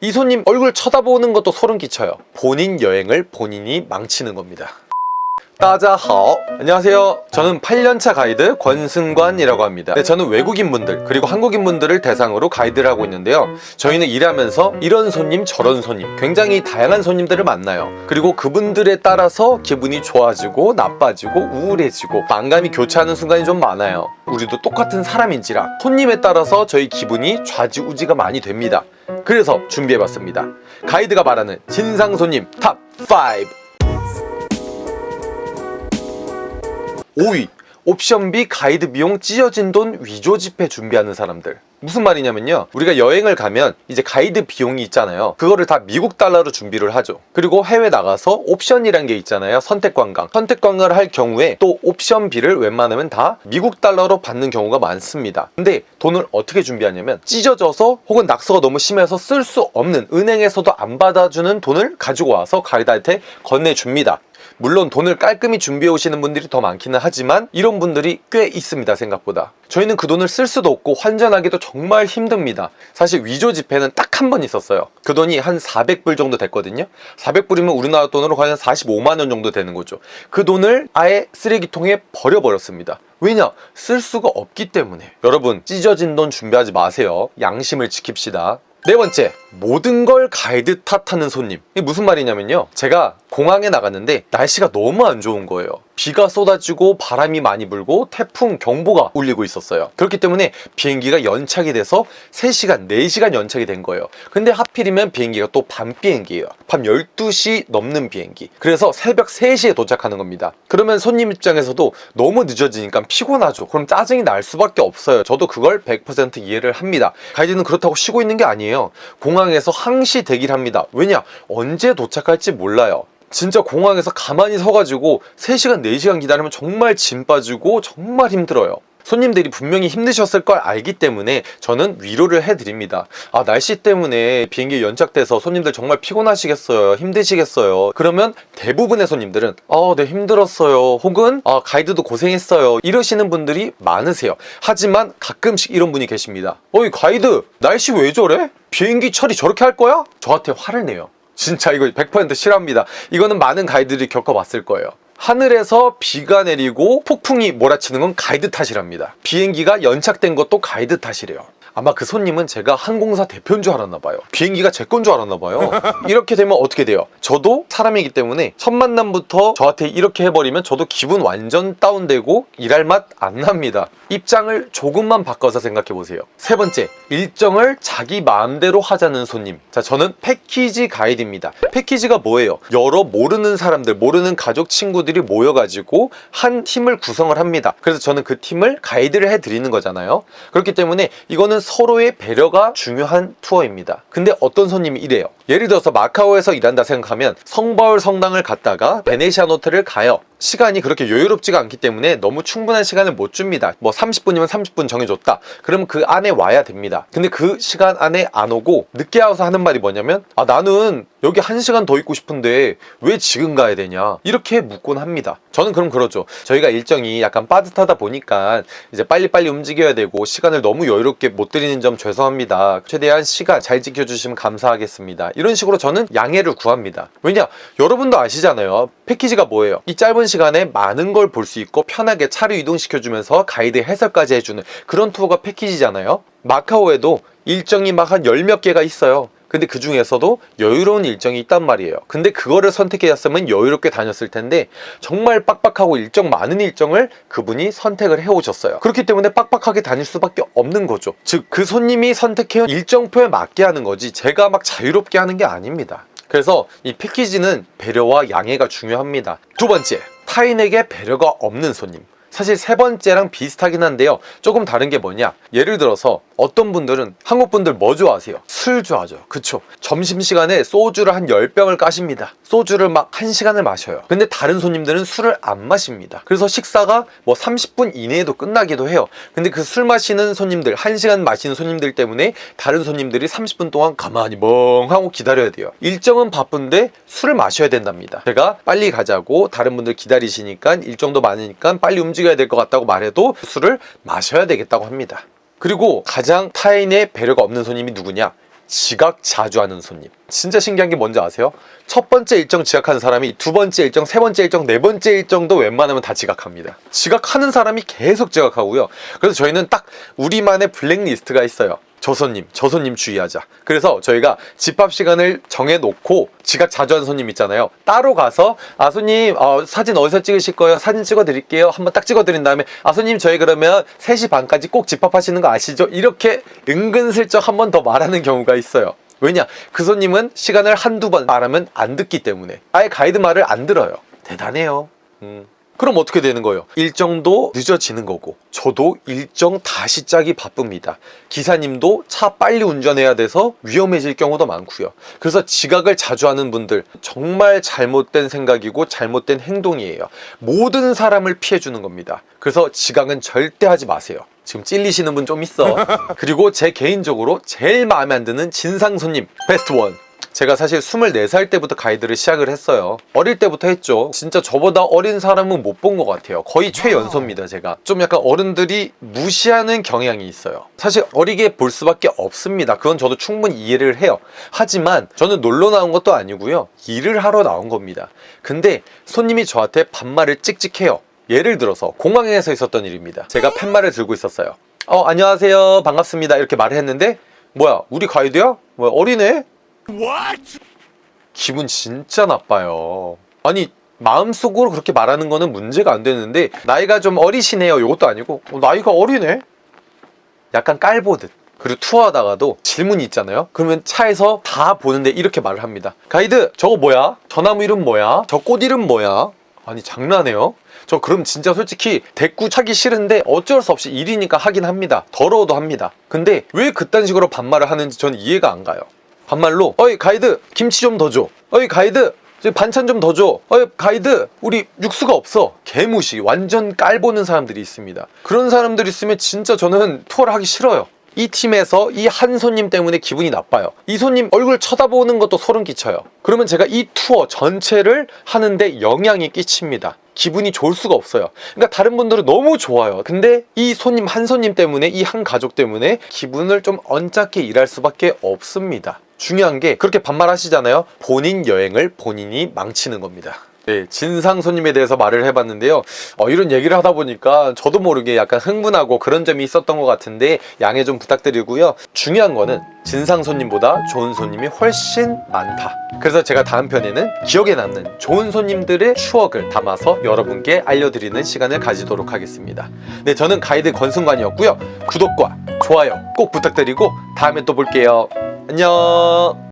이 손님 얼굴 쳐다보는 것도 소름 끼쳐요. 본인 여행을 본인이 망치는 겁니다. 따자하오. 안녕하세요. 저는 8년차 가이드 권승관이라고 합니다. 네, 저는 외국인분들 그리고 한국인분들을 대상으로 가이드를 하고 있는데요. 저희는 일하면서 이런 손님 저런 손님 굉장히 다양한 손님들을 만나요. 그리고 그분들에 따라서 기분이 좋아지고 나빠지고 우울해지고 만감이 교차하는 순간이 좀 많아요. 우리도 똑같은 사람인지라 손님에 따라서 저희 기분이 좌지우지가 많이 됩니다 그래서 준비해봤습니다. 가이드가 말하는 진상 손님 top5 5위 옵션비 가이드 비용 찢어진 돈 위조 지폐 준비하는 사람들 무슨 말이냐면요. 우리가 여행을 가면 이제 가이드 비용이 있잖아요. 그거를 다 미국 달러로 준비를 하죠. 그리고 해외 나가서 옵션이란 게 있잖아요. 선택 관광. 선택 관광을 할 경우에 또 옵션비를 웬만하면 다 미국 달러로 받는 경우가 많습니다. 근데 돈을 어떻게 준비하냐면 찢어져서 혹은 낙서가 너무 심해서 쓸 수 없는 은행에서도 안 받아주는 돈을 가지고 와서 가이드한테 건네줍니다 물론 돈을 깔끔히 준비해 오시는 분들이 더 많기는 하지만 이런 분들이 꽤 있습니다 생각보다. 저희는 그 돈을 쓸 수도 없고 환전하기도 정말 힘듭니다. 사실 위조 지폐는 딱 한 번 있었어요. 그 돈이 한 400불 정도 됐거든요. 400불이면 우리나라 돈으로 한 45만원 정도 되는 거죠. 그 돈을 아예 쓰레기통에 버려버렸습니다. 왜냐? 쓸 수가 없기 때문에. 여러분 찢어진 돈 준비하지 마세요. 양심을 지킵시다. 네 번째 모든 걸 가이드 탓하는 손님. 이게 무슨 말이냐면요. 제가 공항에 나갔는데 날씨가 너무 안 좋은 거예요. 비가 쏟아지고 바람이 많이 불고 태풍 경보가 울리고 있었어요. 그렇기 때문에 비행기가 연착이 돼서 3시간 4시간 연착이 된 거예요. 근데 하필이면 비행기가 또 밤 비행기예요. 밤 12시 넘는 비행기. 그래서 새벽 3시에 도착하는 겁니다. 그러면 손님 입장에서도 너무 늦어지니까 피곤하죠. 그럼 짜증이 날 수밖에 없어요. 저도 그걸 100% 이해를 합니다. 가이드는 그렇다고 쉬고 있는 게 아니에요. 공항 에서 항시 대기를 합니다. 왜냐? 언제 도착할지 몰라요. 진짜 공항에서 가만히 서가지고 3시간 4시간 기다리면 정말 짐 빠지고 정말 힘들어요 손님들이 분명히 힘드셨을 걸 알기 때문에 저는 위로를 해드립니다. 아 날씨 때문에 비행기 연착돼서 손님들 정말 피곤하시겠어요 힘드시겠어요. 그러면 대부분의 손님들은 아네 힘들었어요. 혹은 아 가이드도 고생했어요. 이러시는 분들이 많으세요. 하지만 가끔씩 이런 분이 계십니다. 어이 가이드 날씨 왜 저래? 비행기 처리 저렇게 할 거야? 저한테 화를 내요. 진짜 이거 100% 싫어합니다. 이거는 많은 가이드들이 겪어봤을 거예요 하늘에서 비가 내리고 폭풍이 몰아치는 건 가이드 탓이랍니다. 비행기가 연착된 것도 가이드 탓이래요 아마 그 손님은 제가 항공사 대표인 줄 알았나 봐요. 비행기가 제 건 줄 알았나 봐요. 이렇게 되면 어떻게 돼요? 저도 사람이기 때문에 첫 만남부터 저한테 이렇게 해버리면 저도 기분 완전 다운되고 일할 맛 안 납니다. 입장을 조금만 바꿔서 생각해 보세요. 세 번째 일정을 자기 마음대로 하자는 손님. 자 저는 패키지 가이드입니다. 패키지가 뭐예요? 여러 모르는 사람들 모르는 가족 친구들이 모여가지고 한 팀을 구성을 합니다. 그래서 저는 그 팀을 가이드를 해드리는 거잖아요. 그렇기 때문에 이거는 서로의 배려가 중요한 투어입니다. 근데 어떤 손님이 이래요? 예를 들어서 마카오에서 일한다 생각하면 성바울 성당을 갔다가 베네시안 호텔을 가요 시간이 그렇게 여유롭지가 않기 때문에 너무 충분한 시간을 못 줍니다. 뭐 30분이면 30분 정해줬다. 그러면 그 안에 와야 됩니다. 근데 그 시간 안에 안 오고 늦게 와서 하는 말이 뭐냐면 아 나는 여기 한 시간 더 있고 싶은데 왜 지금 가야 되냐? 이렇게 묻곤 합니다. 저는 그럼 그러죠. 저희가 일정이 약간 빠듯하다 보니까 이제 빨리빨리 움직여야 되고 시간을 너무 여유롭게 못 드리는 점 죄송합니다. 최대한 시간 잘 지켜주시면 감사하겠습니다. 이런 식으로 저는 양해를 구합니다. 왜냐 여러분도 아시잖아요. 패키지가 뭐예요? 이 짧은 시간에 많은 걸 볼 수 있고 편하게 차를 이동시켜주면서 가이드 해설까지 해주는 그런 투어가 패키지잖아요. 마카오에도 일정이 막 한 열 몇 개가 있어요. 근데 그 중에서도 여유로운 일정이 있단 말이에요. 근데 그거를 선택했으면 여유롭게 다녔을 텐데 정말 빡빡하고 일정 많은 일정을 그분이 선택을 해오셨어요. 그렇기 때문에 빡빡하게 다닐 수밖에 없는 거죠. 즉 그 손님이 선택해온 일정표에 맞게 하는 거지 제가 막 자유롭게 하는 게 아닙니다. 그래서 이 패키지는 배려와 양해가 중요합니다. 두 번째 타인에게 배려가 없는 손님 사실 세 번째랑 비슷하긴 한데요. 조금 다른 게 뭐냐? 예를 들어서 어떤 분들은 한국 분들 뭐 좋아하세요? 술 좋아하죠. 그쵸? 점심시간에 소주를 한 10병을 까십니다. 소주를 막 1시간을 마셔요. 근데 다른 손님들은 술을 안 마십니다. 그래서 식사가 뭐 30분 이내에도 끝나기도 해요. 근데 그 술 마시는 손님들 1시간 마시는 손님들 때문에 다른 손님들이 30분 동안 가만히 멍하고 기다려야 돼요. 일정은 바쁜데 술을 마셔야 된답니다. 제가 빨리 가자고 다른 분들 기다리시니까 일정도 많으니까 빨리 움직여 야 될 것 같다고 말해도 술을 마셔야 되겠다고 합니다. 그리고 가장 타인의 배려가 없는 손님이 누구냐? 지각 자주 하는 손님. 진짜 신기한 게 뭔지 아세요? 첫 번째 일정 지각하는 사람이 두 번째 일정, 세 번째 일정, 네 번째 일정도 웬만하면 다 지각합니다. 지각하는 사람이 계속 지각하고요. 그래서 저희는 딱 우리만의 블랙리스트가 있어요 저 손님, 저 손님 주의하자. 그래서 저희가 집합 시간을 정해놓고 지각 자주 하는 손님 있잖아요. 따로 가서 아 손님 어, 사진 어디서 찍으실 거예요? 사진 찍어드릴게요. 한번 딱 찍어드린 다음에 아 손님 저희 그러면 3시 반까지 꼭 집합하시는 거 아시죠? 이렇게 은근슬쩍 한 번 더 말하는 경우가 있어요. 왜냐? 그 손님은 시간을 한두 번 말하면 안 듣기 때문에 아예 가이드 말을 안 들어요. 대단해요. 음. 그럼 어떻게 되는 거예요? 일정도 늦어지는 거고 저도 일정 다시 짜기 바쁩니다. 기사님도 차 빨리 운전해야 돼서 위험해질 경우도 많고요. 그래서 지각을 자주 하는 분들 정말 잘못된 생각이고 잘못된 행동이에요. 모든 사람을 피해주는 겁니다. 그래서 지각은 절대 하지 마세요. 지금 찔리시는 분 좀 있어. 그리고 제 개인적으로 제일 마음에 안 드는 진상 손님 베스트 원. 제가 사실 24살 때부터 가이드를 시작을 했어요. 어릴 때부터 했죠. 진짜 저보다 어린 사람은 못 본 것 같아요. 거의 최연소입니다 제가. 좀 약간 어른들이 무시하는 경향이 있어요. 사실 어리게 볼 수밖에 없습니다. 그건 저도 충분히 이해를 해요. 하지만 저는 놀러 나온 것도 아니고요. 일을 하러 나온 겁니다. 근데 손님이 저한테 반말을 찍찍해요. 예를 들어서 공항에서 있었던 일입니다. 제가 팻말을 들고 있었어요 어 안녕하세요. 반갑습니다. 이렇게 말을 했는데 뭐야 우리 가이드야? 뭐야 어리네? 기분 진짜 나빠요. 아니 마음속으로 그렇게 말하는 거는 문제가 안 되는데 나이가 좀 어리시네요. 이것도 아니고. 어, 나이가 어리네? 약간 깔보듯. 그리고 투어하다가도 질문이 있잖아요. 그러면 차에서 다 보는데 이렇게 말을 합니다. 가이드 저거 뭐야? 저 나무 이름 뭐야? 저 꽃 이름 뭐야? 아니 장난해요? 저 그럼 진짜 솔직히 대꾸 차기 싫은데 어쩔 수 없이 일이니까 하긴 합니다. 더러워도 합니다. 근데 왜 그딴 식으로 반말을 하는지 저는 이해가 안 가요 반말로 어이 가이드 김치 좀 더 줘. 어이 가이드 반찬 좀 더 줘. 어이 가이드 우리 육수가 없어. 개무시 완전 깔보는 사람들이 있습니다. 그런 사람들 있으면 진짜 저는 투어를 하기 싫어요. 이 팀에서 이 한 손님 때문에 기분이 나빠요. 이 손님 얼굴 쳐다보는 것도 소름 끼쳐요. 그러면 제가 이 투어 전체를 하는데 영향이 끼칩니다. 기분이 좋을 수가 없어요. 그러니까 다른 분들은 너무 좋아요. 근데 이 손님 한 손님 때문에 이 한 가족 때문에 기분을 좀 언짢게 일할 수밖에 없습니다 중요한 게 그렇게 반말하시잖아요. 본인 여행을 본인이 망치는 겁니다. 네, 진상 손님에 대해서 말을 해봤는데요. 어, 이런 얘기를 하다 보니까 저도 모르게 약간 흥분하고 그런 점이 있었던 것 같은데 양해 좀 부탁드리고요. 중요한 거는 진상 손님보다 좋은 손님이 훨씬 많다. 그래서 제가 다음 편에는 기억에 남는 좋은 손님들의 추억을 담아서 여러분께 알려드리는 시간을 가지도록 하겠습니다. 네 저는 가이드 권순관이었고요. 구독과 좋아요 꼭 부탁드리고 다음에 또 볼게요 안녕